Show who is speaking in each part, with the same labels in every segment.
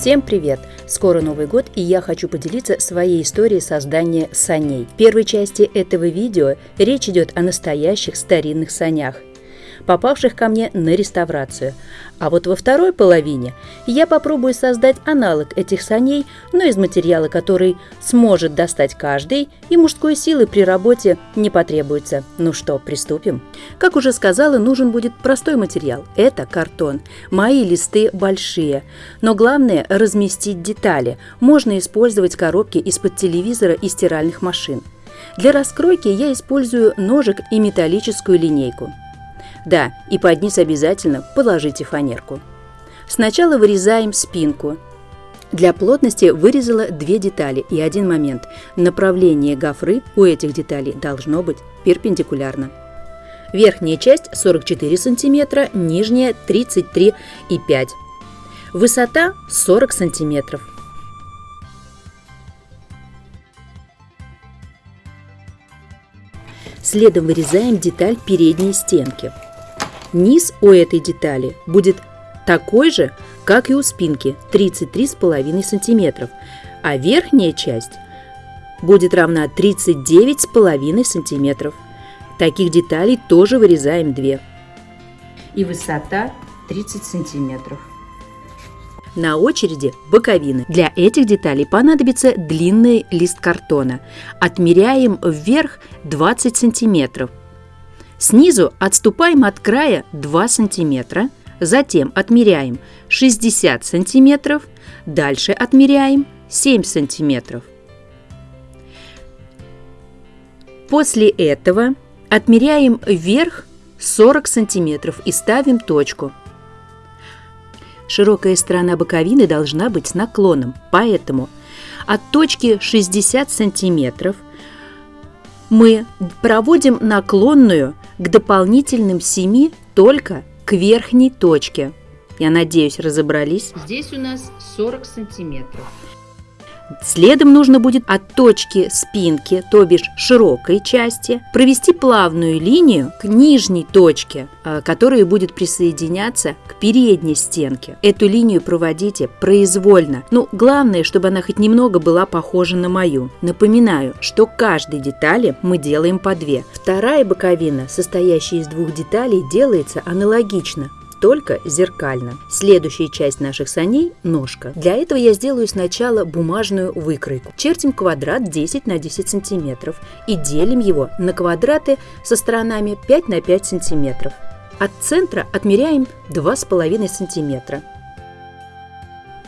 Speaker 1: Всем привет! Скоро Новый год, и я хочу поделиться своей историей создания саней. В первой части этого видео речь идет о настоящих старинных санях попавших ко мне на реставрацию. А вот во второй половине я попробую создать аналог этих саней, но из материала, который сможет достать каждый, и мужской силы при работе не потребуется. Ну что, приступим? Как уже сказала, нужен будет простой материал. Это картон. Мои листы большие. Но главное – разместить детали. Можно использовать коробки из-под телевизора и стиральных машин. Для раскройки я использую ножик и металлическую линейку. Да, и под низ обязательно положите фанерку. Сначала вырезаем спинку. Для плотности вырезала две детали и один момент. Направление гофры у этих деталей должно быть перпендикулярно. Верхняя часть 44 см, нижняя 33,5 Высота 40 см. Следом вырезаем деталь передней стенки. Низ у этой детали будет такой же, как и у спинки 33,5 см, а верхняя часть будет равна 39,5 см. Таких деталей тоже вырезаем 2. И высота 30 сантиметров. На очереди боковины. Для этих деталей понадобится длинный лист картона. Отмеряем вверх 20 сантиметров Снизу отступаем от края 2 см, затем отмеряем 60 см, дальше отмеряем 7 см. После этого отмеряем вверх 40 см и ставим точку. Широкая сторона боковины должна быть с наклоном, поэтому от точки 60 см мы проводим наклонную к дополнительным 7 только к верхней точке. Я надеюсь, разобрались. Здесь у нас 40 сантиметров. Следом нужно будет от точки спинки, то бишь широкой части, провести плавную линию к нижней точке, а, которая будет присоединяться к передней стенке. Эту линию проводите произвольно. Ну, главное, чтобы она хоть немного была похожа на мою. Напоминаю, что каждой детали мы делаем по две. Вторая боковина, состоящая из двух деталей, делается аналогично только зеркально. Следующая часть наших саней – ножка. Для этого я сделаю сначала бумажную выкройку. Чертим квадрат 10 на 10 сантиметров и делим его на квадраты со сторонами 5 на 5 сантиметров. От центра отмеряем 2,5 сантиметра.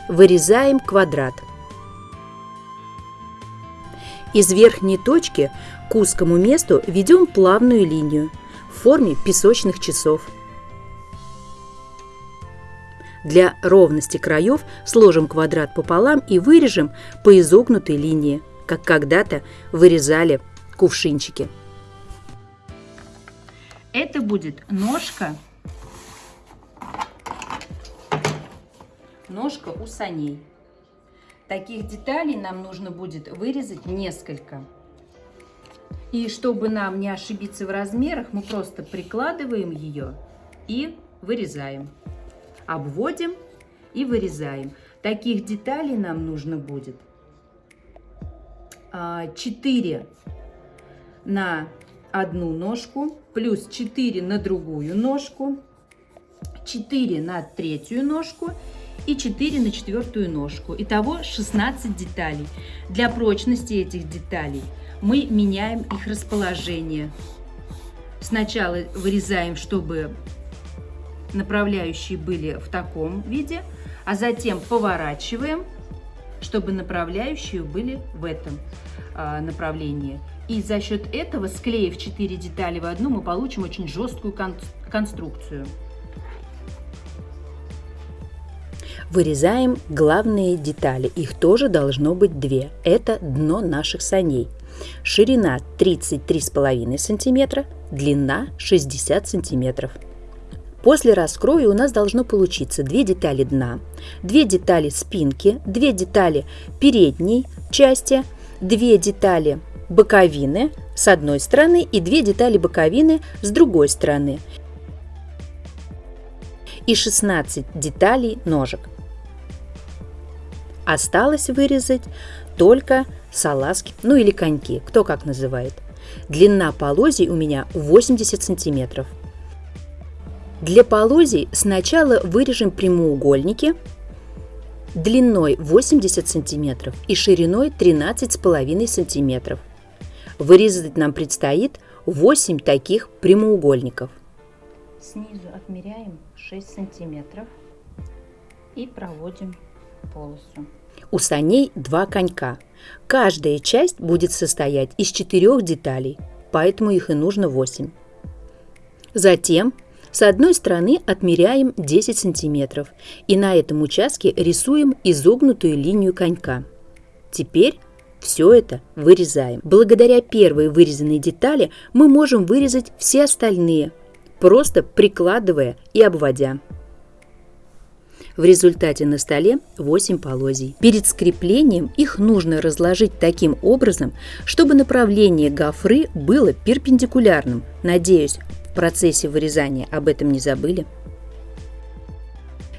Speaker 1: Вырезаем квадрат. Из верхней точки к узкому месту ведем плавную линию в форме песочных часов – для ровности краев сложим квадрат пополам и вырежем по изогнутой линии, как когда-то вырезали кувшинчики. Это будет ножка, ножка у саней. Таких деталей нам нужно будет вырезать несколько. И чтобы нам не ошибиться в размерах, мы просто прикладываем ее и вырезаем обводим и вырезаем. Таких деталей нам нужно будет 4 а, на одну ножку, плюс 4 на другую ножку, 4 на третью ножку и 4 на четвертую ножку. Итого 16 деталей. Для прочности этих деталей мы меняем их расположение. Сначала вырезаем, чтобы направляющие были в таком виде, а затем поворачиваем, чтобы направляющие были в этом а, направлении. И за счет этого, склеив 4 детали в одну, мы получим очень жесткую кон конструкцию. Вырезаем главные детали. Их тоже должно быть две. Это дно наших саней. Ширина 33,5 см, длина 60 сантиметров. После раскроя у нас должно получиться две детали дна, две детали спинки, две детали передней части, две детали боковины с одной стороны и две детали боковины с другой стороны и 16 деталей ножек. Осталось вырезать только салазки, ну или коньки, кто как называет. Длина полозий у меня 80 сантиметров. Для полозий сначала вырежем прямоугольники длиной 80 сантиметров и шириной 13,5 сантиметров. Вырезать нам предстоит 8 таких прямоугольников.
Speaker 2: Снизу отмеряем 6 сантиметров и проводим полосу.
Speaker 1: У саней два конька. Каждая часть будет состоять из четырех деталей, поэтому их и нужно 8. Затем с одной стороны отмеряем 10 сантиметров и на этом участке рисуем изогнутую линию конька. Теперь все это вырезаем. Благодаря первой вырезанной детали мы можем вырезать все остальные, просто прикладывая и обводя. В результате на столе 8 полозий. Перед скреплением их нужно разложить таким образом, чтобы направление гофры было перпендикулярным. Надеюсь, в процессе вырезания об этом не забыли.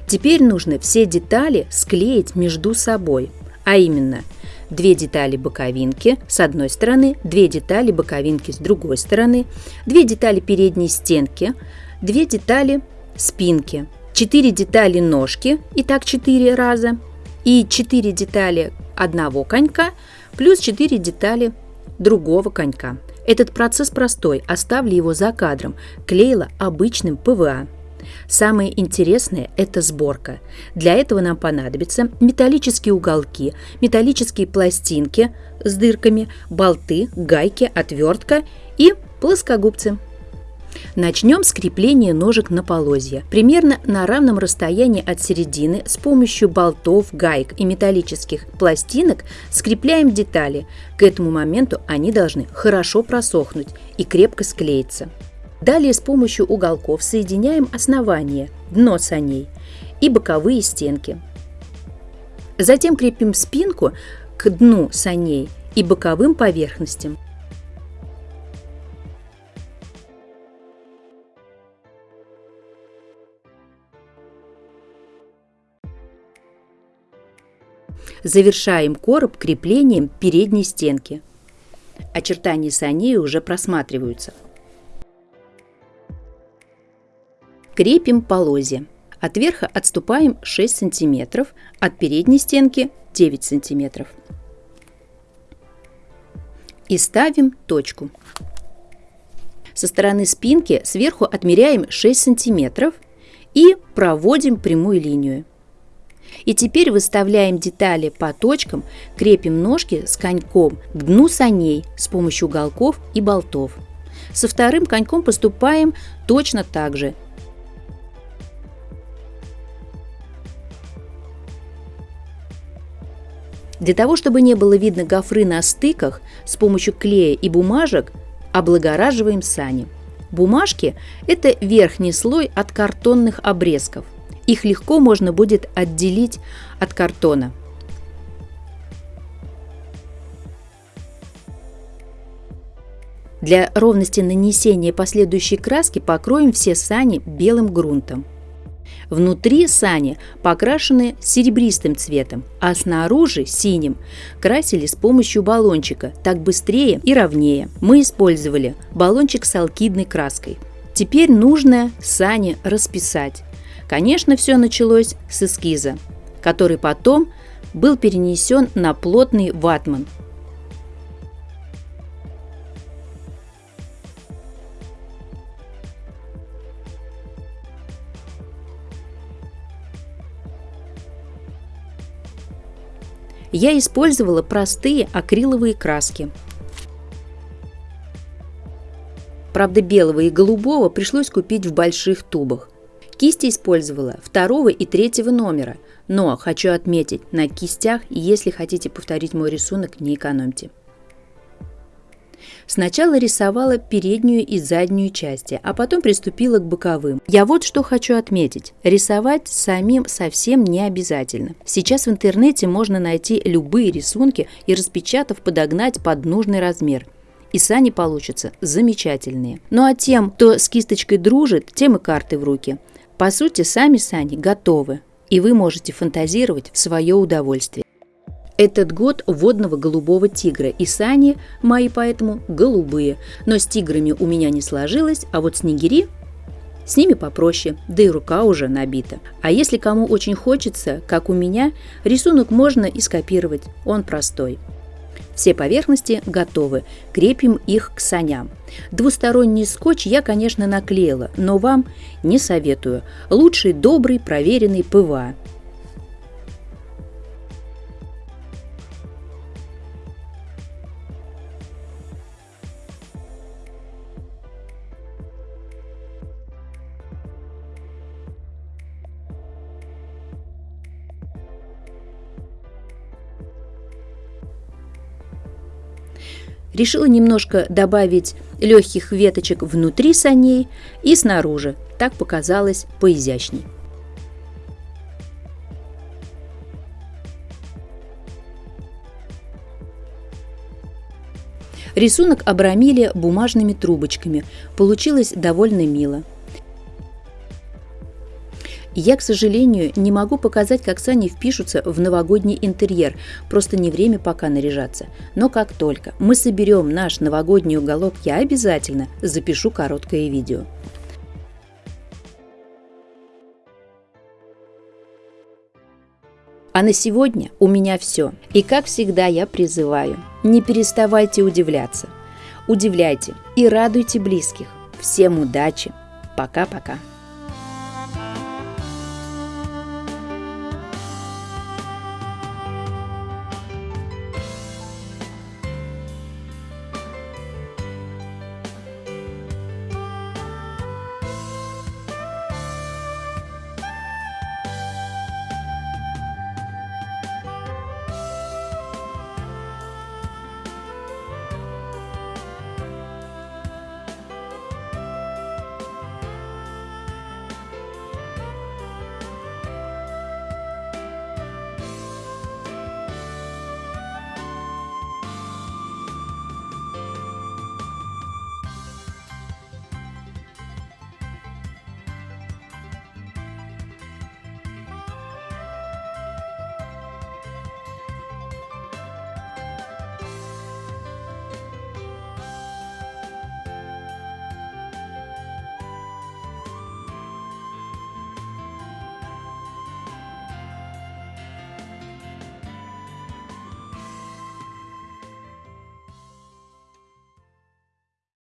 Speaker 1: Теперь нужно все детали склеить между собой, а именно две детали боковинки с одной стороны, две детали боковинки с другой стороны, две детали передней стенки, две детали спинки, 4 детали ножки, и так 4 раза, и 4 детали одного конька, плюс 4 детали другого конька. Этот процесс простой, оставлю его за кадром, клеила обычным ПВА. Самое интересное – это сборка. Для этого нам понадобятся металлические уголки, металлические пластинки с дырками, болты, гайки, отвертка и плоскогубцы. Начнем с крепления ножек на полозья. Примерно на равном расстоянии от середины с помощью болтов, гаек и металлических пластинок скрепляем детали. К этому моменту они должны хорошо просохнуть и крепко склеиться. Далее с помощью уголков соединяем основание, дно саней и боковые стенки. Затем крепим спинку к дну саней и боковым поверхностям. Завершаем короб креплением передней стенки. Очертания саней уже просматриваются. Крепим полозья. От верха отступаем 6 см, от передней стенки 9 см. И ставим точку. Со стороны спинки сверху отмеряем 6 см и проводим прямую линию. И теперь выставляем детали по точкам, крепим ножки с коньком к дну саней с помощью уголков и болтов. Со вторым коньком поступаем точно так же. Для того, чтобы не было видно гофры на стыках, с помощью клея и бумажек облагораживаем сани. Бумажки – это верхний слой от картонных обрезков. Их легко можно будет отделить от картона. Для ровности нанесения последующей краски покроем все сани белым грунтом. Внутри сани покрашены серебристым цветом, а снаружи синим. Красили с помощью баллончика, так быстрее и ровнее. Мы использовали баллончик с алкидной краской. Теперь нужно сани расписать. Конечно, все началось с эскиза, который потом был перенесен на плотный ватман. Я использовала простые акриловые краски. Правда, белого и голубого пришлось купить в больших тубах. Кисти использовала второго и третьего номера, но хочу отметить, на кистях, если хотите повторить мой рисунок, не экономьте. Сначала рисовала переднюю и заднюю части, а потом приступила к боковым. Я вот что хочу отметить. Рисовать самим совсем не обязательно. Сейчас в интернете можно найти любые рисунки и распечатав подогнать под нужный размер. И сани получатся замечательные. Ну а тем, кто с кисточкой дружит, тем и карты в руки – по сути, сами сани готовы, и вы можете фантазировать в свое удовольствие. Этот год водного голубого тигра, и сани мои поэтому голубые. Но с тиграми у меня не сложилось, а вот снегири с ними попроще, да и рука уже набита. А если кому очень хочется, как у меня, рисунок можно и скопировать, он простой. Все поверхности готовы, крепим их к саням. Двусторонний скотч я, конечно, наклеила, но вам не советую. Лучший добрый проверенный ПВА. Решила немножко добавить легких веточек внутри саней и снаружи. Так показалось поизящней. Рисунок обрамили бумажными трубочками. Получилось довольно мило. Я, к сожалению, не могу показать, как сани впишутся в новогодний интерьер, просто не время пока наряжаться. Но как только мы соберем наш новогодний уголок, я обязательно запишу короткое видео. А на сегодня у меня все. И как всегда я призываю, не переставайте удивляться. Удивляйте и радуйте близких. Всем удачи. Пока-пока.